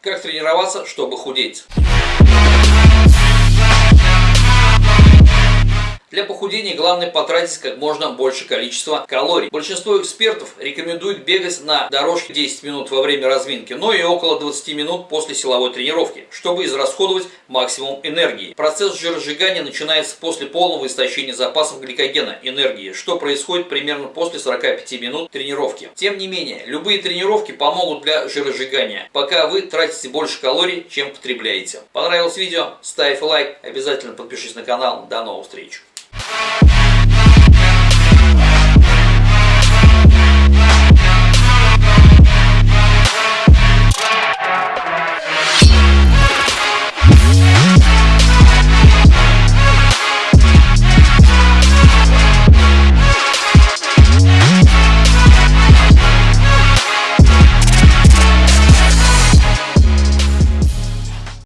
Как тренироваться, чтобы худеть? Для похудения главное потратить как можно больше количества калорий. Большинство экспертов рекомендуют бегать на дорожке 10 минут во время разминки, но и около 20 минут после силовой тренировки, чтобы израсходовать максимум энергии. Процесс жиросжигания начинается после полного истощения запасов гликогена энергии, что происходит примерно после 45 минут тренировки. Тем не менее, любые тренировки помогут для жиросжигания, пока вы тратите больше калорий, чем потребляете. Понравилось видео? Ставь лайк, обязательно подпишись на канал. До новых встреч! Thank you.